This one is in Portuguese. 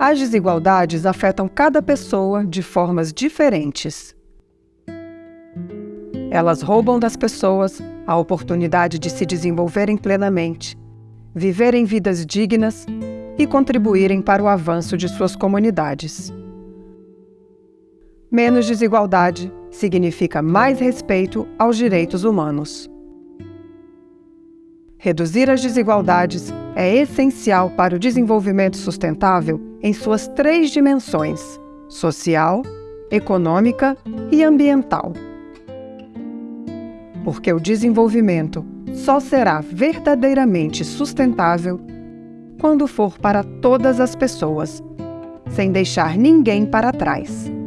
As desigualdades afetam cada pessoa de formas diferentes. Elas roubam das pessoas a oportunidade de se desenvolverem plenamente, viverem vidas dignas e contribuírem para o avanço de suas comunidades. Menos desigualdade significa mais respeito aos direitos humanos. Reduzir as desigualdades é essencial para o desenvolvimento sustentável em suas três dimensões: social, econômica e ambiental. Porque o desenvolvimento só será verdadeiramente sustentável quando for para todas as pessoas, sem deixar ninguém para trás.